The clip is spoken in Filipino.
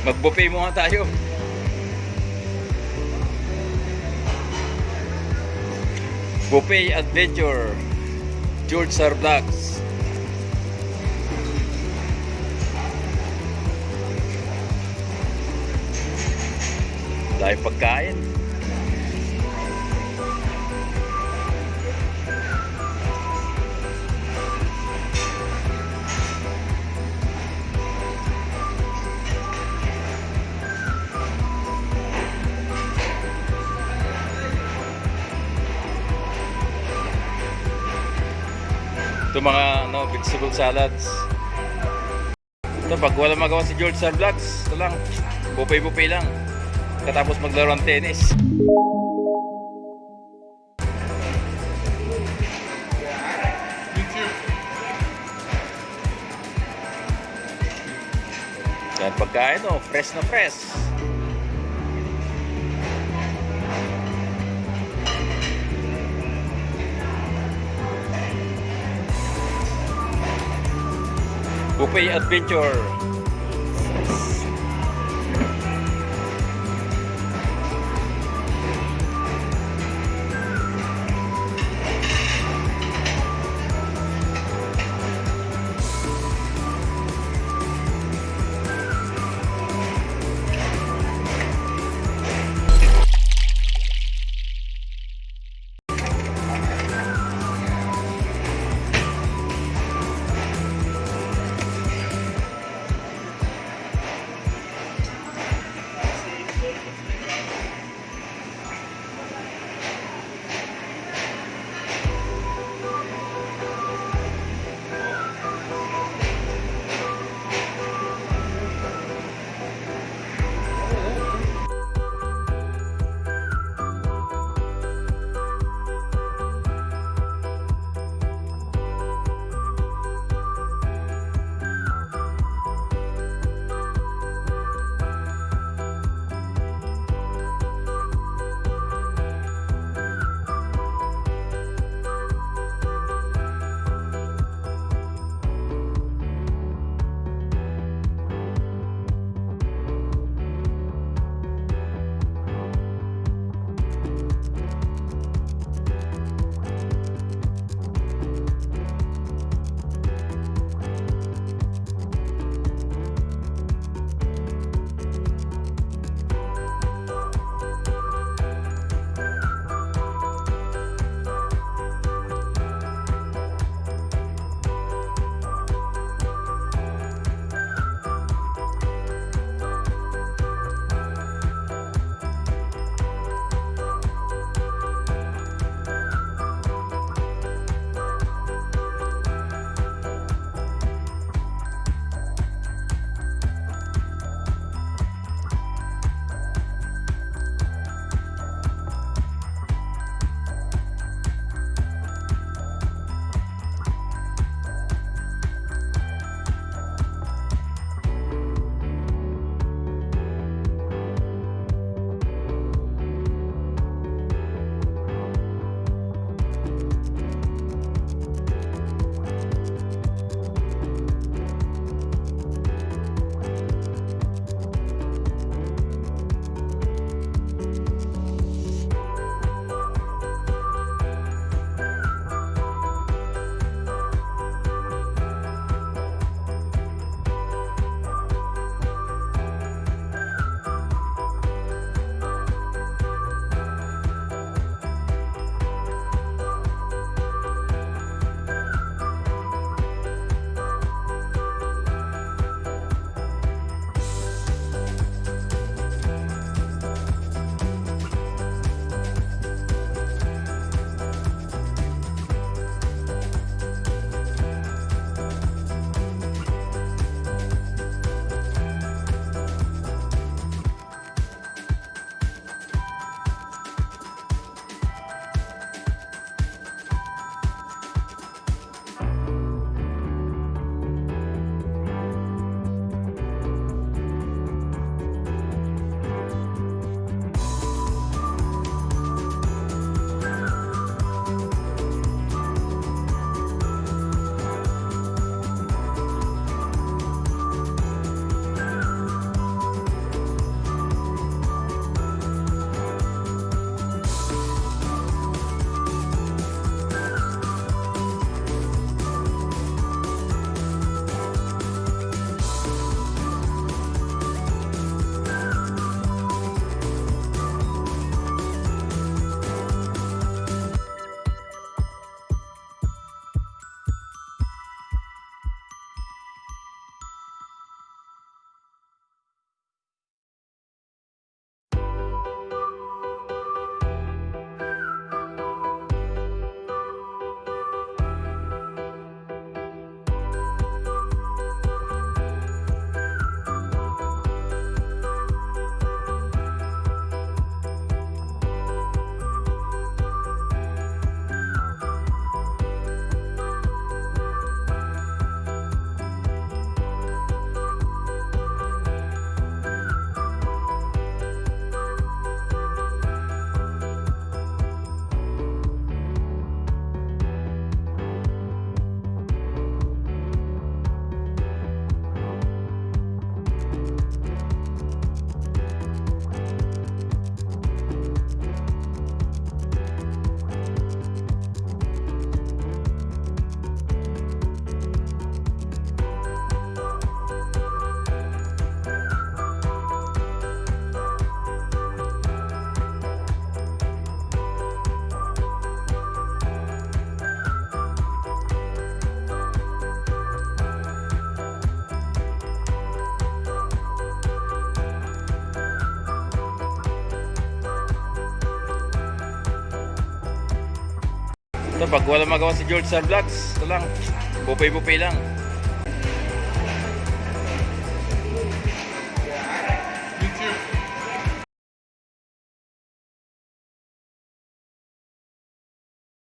Mag-buffet muna tayo. Buffet Adventure. George Sir Vlogs. Dahil pagkain. Ito mga ano, vegetable salads. Ito, pag wala magawa si George sa vlogs, ito lang, bupay-bupay lang. Katapos maglaro ng tennis. Yan pagkain, oh, fresh na fresh. Buffet Adventure. Ito, pag wala magawa si George sa vlogs, ito lang. Bupay-bupay lang.